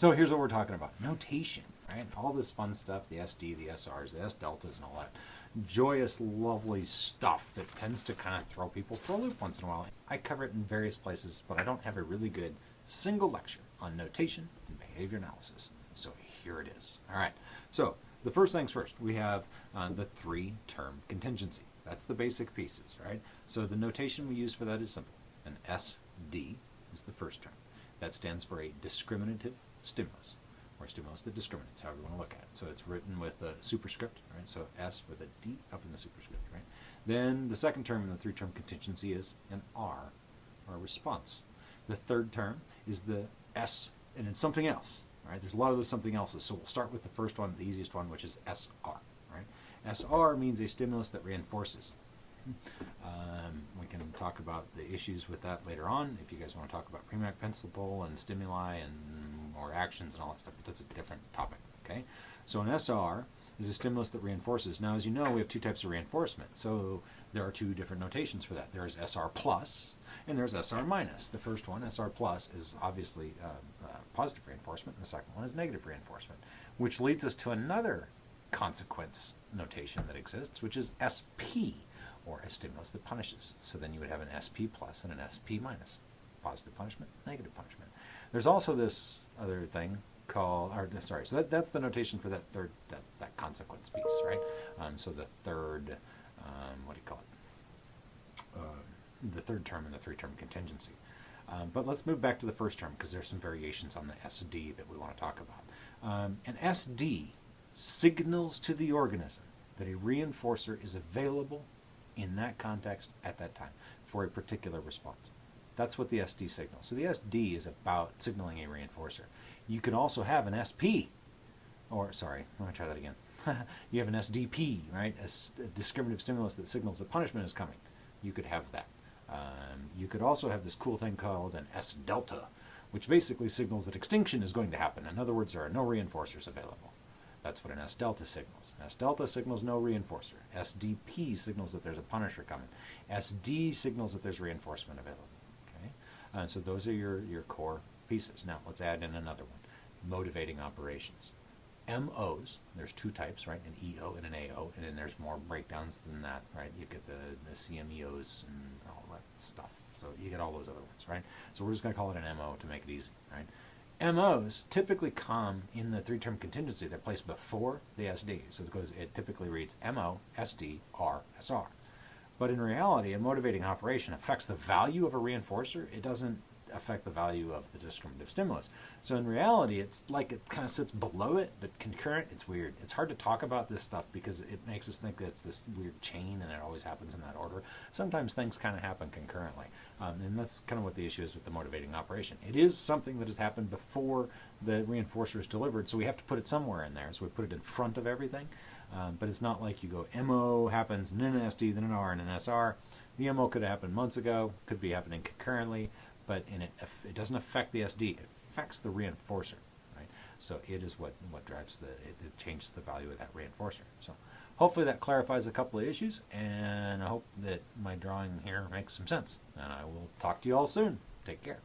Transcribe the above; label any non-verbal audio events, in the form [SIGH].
So here's what we're talking about notation, right? All this fun stuff the SD, the SRs, the S deltas, and all that joyous, lovely stuff that tends to kind of throw people for a loop once in a while. I cover it in various places, but I don't have a really good single lecture on notation and behavior analysis. So here it is. All right. So the first things first, we have uh, the three term contingency. That's the basic pieces, right? So the notation we use for that is simple. An SD is the first term. That stands for a discriminative stimulus, or stimulus that discriminates, however you want to look at it. So it's written with a superscript, right? So S with a D up in the superscript, right? Then the second term in the three-term contingency is an R, or a response. The third term is the S, and it's something else, right? There's a lot of those something else's, so we'll start with the first one, the easiest one, which is SR, right? SR means a stimulus that reinforces. Um, we can talk about the issues with that later on if you guys want to talk about Premack principle and stimuli and or actions and all that stuff, but that's a different topic. Okay, so an SR is a stimulus that reinforces. Now, as you know, we have two types of reinforcement. So there are two different notations for that. There is SR plus and there's SR minus. The first one, SR plus, is obviously uh, uh, positive reinforcement, and the second one is negative reinforcement, which leads us to another consequence notation that exists, which is SP or a stimulus that punishes. So then you would have an SP plus and an SP minus. Positive punishment, negative punishment. There's also this other thing called, or sorry, so that, that's the notation for that third, that, that consequence piece, right? Um, so the third, um, what do you call it? Uh, the third term in the three-term contingency. Um, but let's move back to the first term because there's some variations on the SD that we want to talk about. Um, an SD signals to the organism that a reinforcer is available in that context at that time for a particular response. That's what the SD signals. So the SD is about signaling a reinforcer. You could also have an SP, or sorry, let me try that again. [LAUGHS] you have an SDP, right? A, a, discriminative stimulus that signals that punishment is coming. You could have that. Um, you could also have this cool thing called an S delta, which basically signals that extinction is going to happen. In other words, there are no reinforcers available. That's what an S delta signals. S delta signals no reinforcer. SDP signals that there's a punisher coming. SD signals that there's reinforcement available. Okay, uh, so those are your your core pieces. Now let's add in another one: motivating operations. MOs, there's two types, right? An EO and an AO, and then there's more breakdowns than that, right? You get the, the CMEOs and all that stuff. So you get all those other ones, right? So we're just going to call it an MO to make it easy, right? MOs typically come in the three-term contingency. They're placed before the SD. So it goes. It typically reads MO, SD, R, SR. But in reality, a motivating operation affects the value of a reinforcer. It doesn't affect the value of the discriminative stimulus. So in reality, it's like it kind of sits below it, but concurrent, it's weird. It's hard to talk about this stuff because it makes us think that it's this weird chain and it always happens in that order. Sometimes things kind of happen concurrently. Um, and that's kind of what the issue is with the motivating operation. It is something that has happened before the reinforcer is delivered, so we have to put it somewhere in there. So we put it in front of everything. Um, but it's not like you go MO happens, and then an SD, then an R, and an SR. The MO could have happened months ago, could be happening concurrently but in it, it doesn't affect the SD. It affects the reinforcer, right? So it is what what drives the it, it changes the value of that reinforcer. So hopefully that clarifies a couple of issues, and I hope that my drawing here makes some sense. And I will talk to you all soon. Take care.